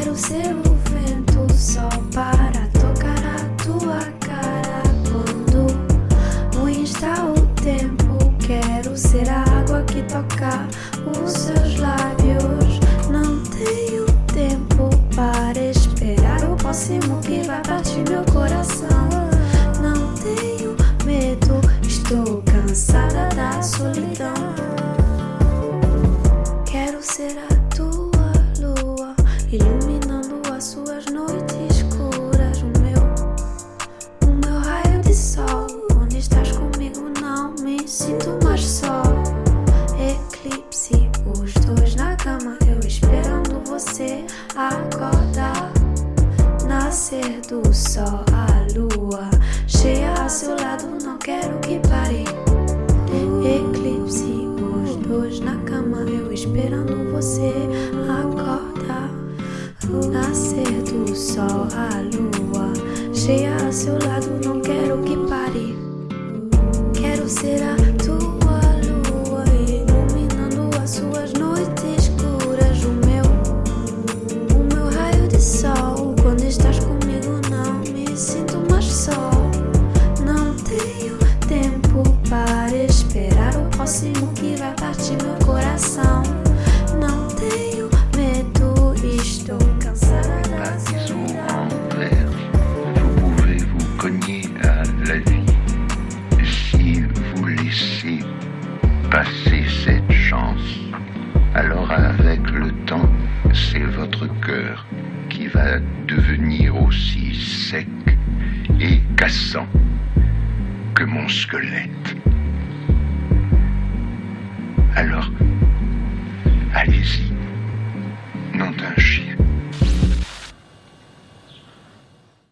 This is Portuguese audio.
Quero ser o vento só para tocar a tua cara quando ruim está o tempo. Quero ser a água que toca os seus Nascer do sol, a lua cheia a seu lado, não quero que pare. Eclipse, os dois na cama, eu esperando você acordar. Nascer do sol, a lua cheia a seu lado, não quero que pare. Quero ser a próximo que vai partir meu coração. Não tenho medo. Vous pouvez vous cogner à la vie si vous laissez passer cette chance. Alors avec le temps, c'est votre cœur qui va devenir aussi sec et cassant que mon squelette. Alors